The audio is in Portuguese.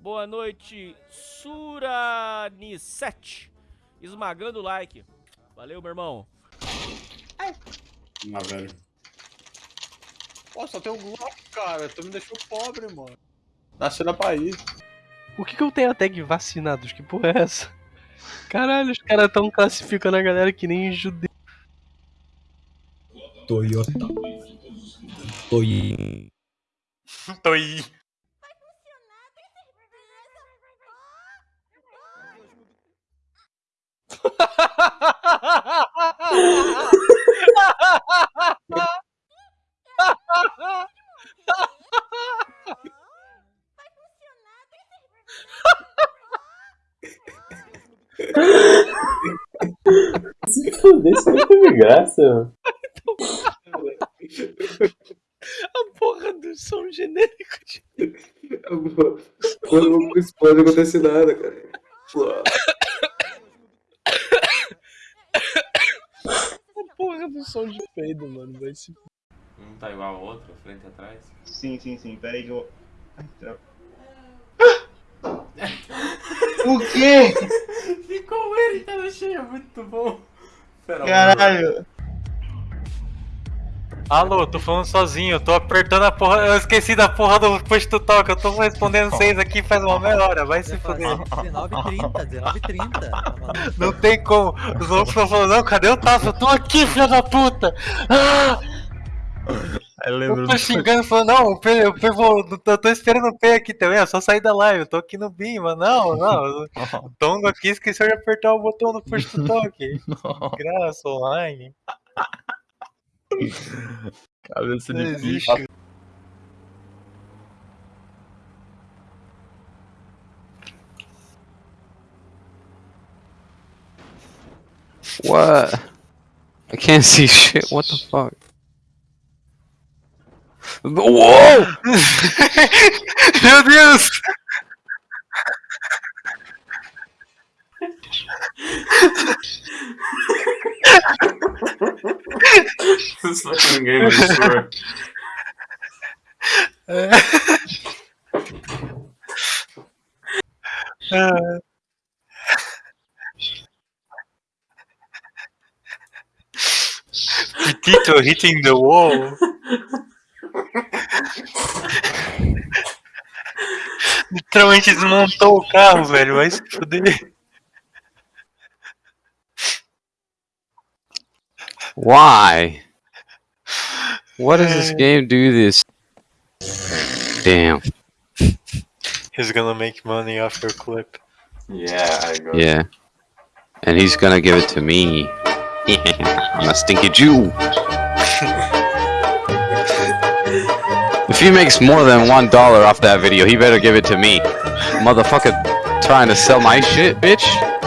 Boa noite, Surani7. Esmagando o like. Valeu, meu irmão. Ah, velho. Pô, só tem um Glock, cara. Tu me deixou pobre, mano. Nasceu na Bahia. Por que, que eu tenho a tag vacinados? Que porra é essa? Caralho, os caras tão classificando a galera que nem judeu. Toyota. Toy. Toi. Isso não teve graça, mano. A porra do som genérico de... Quando não explode, não acontece nada, cara. A porra do som de peido, mano. Vai se... Um tá igual ao outro, frente e atrás. Sim, sim, sim. Pera aí que eu. Ai, tra- O quê? Ficou ele, tá no cheio, muito bom. Caralho! Alô, tô falando sozinho, eu tô apertando a porra. Eu esqueci da porra do push to talk, eu tô respondendo vocês aqui faz uma meia hora, vai se fuder. 19h30, 19h30. Não tem como. Os outros estão falando, não, cadê o Tasso? Eu tô aqui, filho da puta! Ah! Eu lembro Eu tô xingando, falando, não, o P, o P, vou, eu tô esperando o P aqui também, é só sair da live, eu tô aqui no BIM, mas não, não. O Tongo aqui esqueceu de apertar o botão do push to talk. Graça online. Cabeça de bicho. What? I can't see shit. What the fuck? Whoa! Meu Deus! This fucking game is sure. Tito hitting the wall. Literalmente desmontou o carro, velho. Vai se fuder. Why? What does this game do this? Damn. He's gonna make money off your clip. Yeah, I go. Yeah. And he's gonna give it to me. I'm a stinky Jew. if he makes more than one dollar off that video, he better give it to me. Motherfucker trying to sell my shit, bitch.